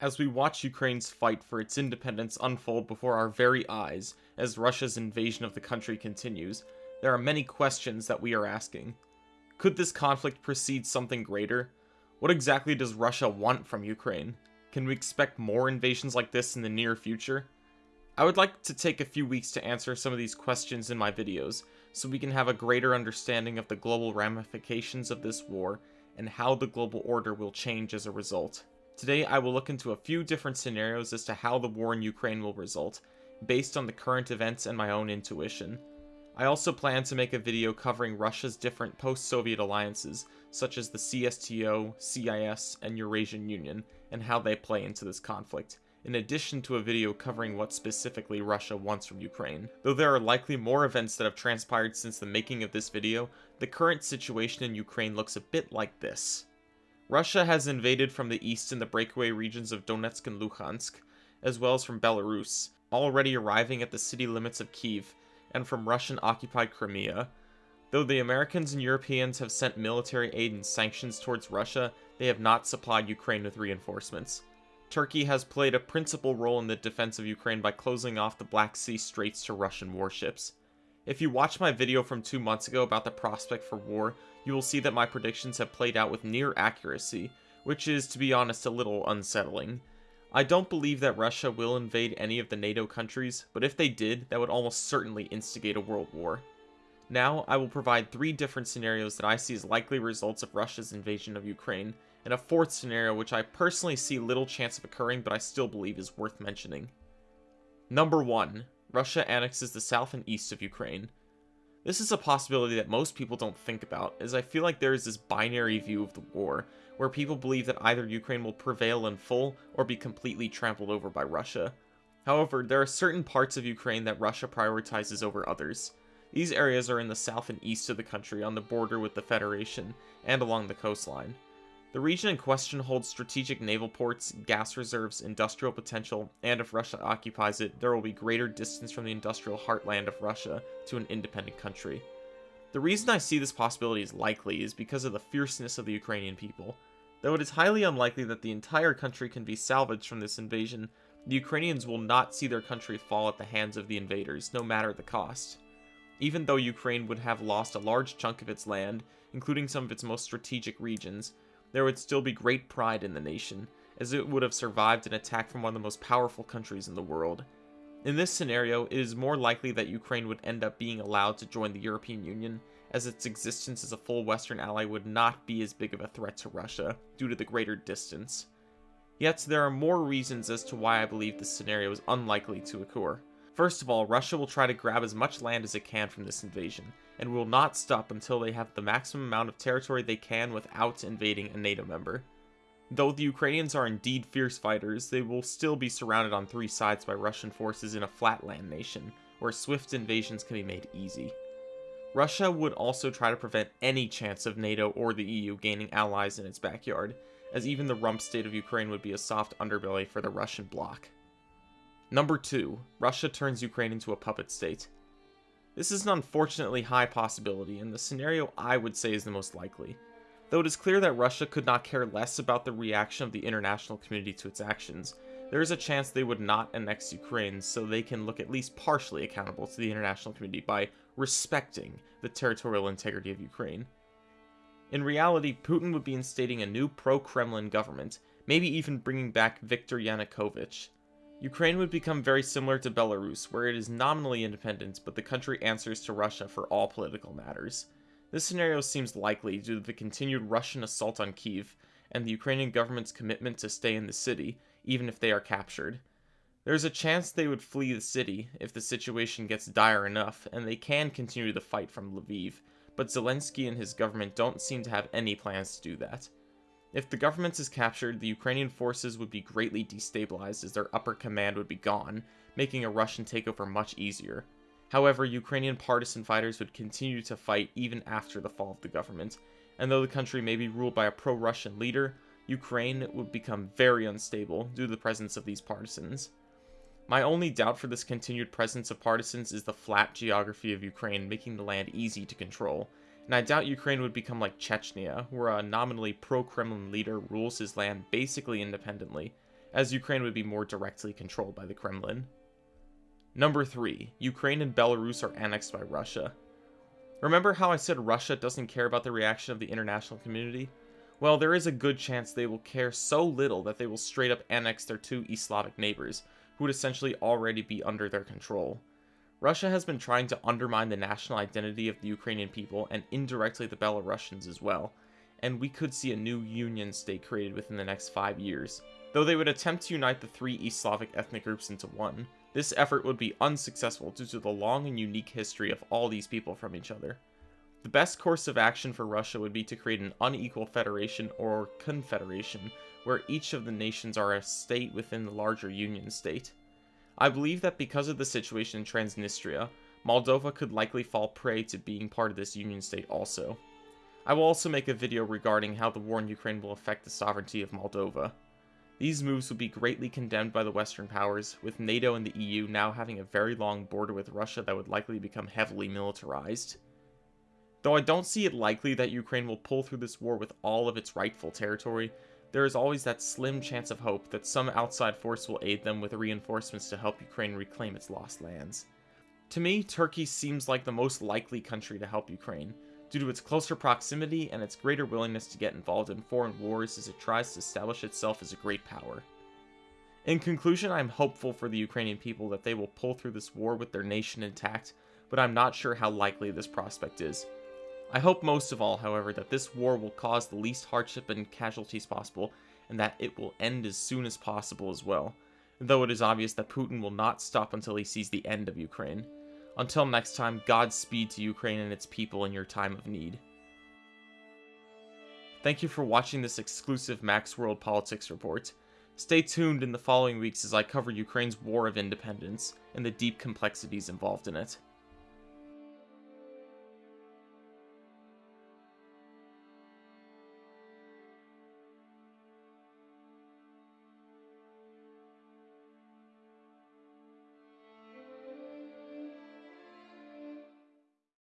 As we watch Ukraine's fight for its independence unfold before our very eyes, as Russia's invasion of the country continues, there are many questions that we are asking. Could this conflict precede something greater? What exactly does Russia want from Ukraine? Can we expect more invasions like this in the near future? I would like to take a few weeks to answer some of these questions in my videos, so we can have a greater understanding of the global ramifications of this war and how the global order will change as a result. Today I will look into a few different scenarios as to how the war in Ukraine will result, based on the current events and my own intuition. I also plan to make a video covering Russia's different post-Soviet alliances, such as the CSTO, CIS, and Eurasian Union, and how they play into this conflict, in addition to a video covering what specifically Russia wants from Ukraine. Though there are likely more events that have transpired since the making of this video, the current situation in Ukraine looks a bit like this. Russia has invaded from the east in the breakaway regions of Donetsk and Luhansk, as well as from Belarus, already arriving at the city limits of Kiev, and from Russian-occupied Crimea. Though the Americans and Europeans have sent military aid and sanctions towards Russia, they have not supplied Ukraine with reinforcements. Turkey has played a principal role in the defense of Ukraine by closing off the Black Sea Straits to Russian warships. If you watched my video from two months ago about the prospect for war, you will see that my predictions have played out with near accuracy, which is, to be honest, a little unsettling. I don't believe that Russia will invade any of the NATO countries, but if they did, that would almost certainly instigate a world war. Now, I will provide three different scenarios that I see as likely results of Russia's invasion of Ukraine, and a fourth scenario which I personally see little chance of occurring but I still believe is worth mentioning. Number 1. Russia annexes the south and east of Ukraine. This is a possibility that most people don't think about, as I feel like there is this binary view of the war, where people believe that either Ukraine will prevail in full or be completely trampled over by Russia. However, there are certain parts of Ukraine that Russia prioritizes over others. These areas are in the south and east of the country on the border with the Federation, and along the coastline. The region in question holds strategic naval ports, gas reserves, industrial potential, and if Russia occupies it, there will be greater distance from the industrial heartland of Russia to an independent country. The reason I see this possibility as likely is because of the fierceness of the Ukrainian people. Though it is highly unlikely that the entire country can be salvaged from this invasion, the Ukrainians will not see their country fall at the hands of the invaders, no matter the cost. Even though Ukraine would have lost a large chunk of its land, including some of its most strategic regions, there would still be great pride in the nation, as it would have survived an attack from one of the most powerful countries in the world. In this scenario, it is more likely that Ukraine would end up being allowed to join the European Union, as its existence as a full Western ally would not be as big of a threat to Russia, due to the greater distance. Yet, there are more reasons as to why I believe this scenario is unlikely to occur. First of all, Russia will try to grab as much land as it can from this invasion, and will not stop until they have the maximum amount of territory they can without invading a NATO member. Though the Ukrainians are indeed fierce fighters, they will still be surrounded on three sides by Russian forces in a flatland nation, where swift invasions can be made easy. Russia would also try to prevent any chance of NATO or the EU gaining allies in its backyard, as even the rump state of Ukraine would be a soft underbelly for the Russian bloc. Number 2. Russia turns Ukraine into a puppet state. This is an unfortunately high possibility, and the scenario I would say is the most likely. Though it is clear that Russia could not care less about the reaction of the international community to its actions, there is a chance they would not annex Ukraine so they can look at least partially accountable to the international community by respecting the territorial integrity of Ukraine. In reality, Putin would be instating a new pro-Kremlin government, maybe even bringing back Viktor Yanukovych, Ukraine would become very similar to Belarus, where it is nominally independent, but the country answers to Russia for all political matters. This scenario seems likely due to the continued Russian assault on Kiev, and the Ukrainian government's commitment to stay in the city, even if they are captured. There is a chance they would flee the city if the situation gets dire enough, and they can continue the fight from Lviv, but Zelensky and his government don't seem to have any plans to do that. If the government is captured, the Ukrainian forces would be greatly destabilized as their upper command would be gone, making a Russian takeover much easier. However, Ukrainian partisan fighters would continue to fight even after the fall of the government, and though the country may be ruled by a pro-Russian leader, Ukraine would become very unstable due to the presence of these partisans. My only doubt for this continued presence of partisans is the flat geography of Ukraine making the land easy to control, and I doubt Ukraine would become like Chechnya, where a nominally pro-Kremlin leader rules his land basically independently, as Ukraine would be more directly controlled by the Kremlin. Number 3. Ukraine and Belarus are annexed by Russia. Remember how I said Russia doesn't care about the reaction of the international community? Well, there is a good chance they will care so little that they will straight up annex their two East Slavic neighbors, who would essentially already be under their control. Russia has been trying to undermine the national identity of the Ukrainian people and indirectly the Belarusians as well, and we could see a new union state created within the next five years. Though they would attempt to unite the three East Slavic ethnic groups into one, this effort would be unsuccessful due to the long and unique history of all these people from each other. The best course of action for Russia would be to create an unequal federation or confederation, where each of the nations are a state within the larger union state. I believe that because of the situation in Transnistria, Moldova could likely fall prey to being part of this union state also. I will also make a video regarding how the war in Ukraine will affect the sovereignty of Moldova. These moves would be greatly condemned by the Western powers, with NATO and the EU now having a very long border with Russia that would likely become heavily militarized. Though I don't see it likely that Ukraine will pull through this war with all of its rightful territory, there is always that slim chance of hope that some outside force will aid them with reinforcements to help Ukraine reclaim its lost lands. To me, Turkey seems like the most likely country to help Ukraine, due to its closer proximity and its greater willingness to get involved in foreign wars as it tries to establish itself as a great power. In conclusion, I am hopeful for the Ukrainian people that they will pull through this war with their nation intact, but I'm not sure how likely this prospect is. I hope most of all, however, that this war will cause the least hardship and casualties possible, and that it will end as soon as possible as well, though it is obvious that Putin will not stop until he sees the end of Ukraine. Until next time, Godspeed to Ukraine and its people in your time of need. Thank you for watching this exclusive Max World Politics report. Stay tuned in the following weeks as I cover Ukraine's war of independence and the deep complexities involved in it.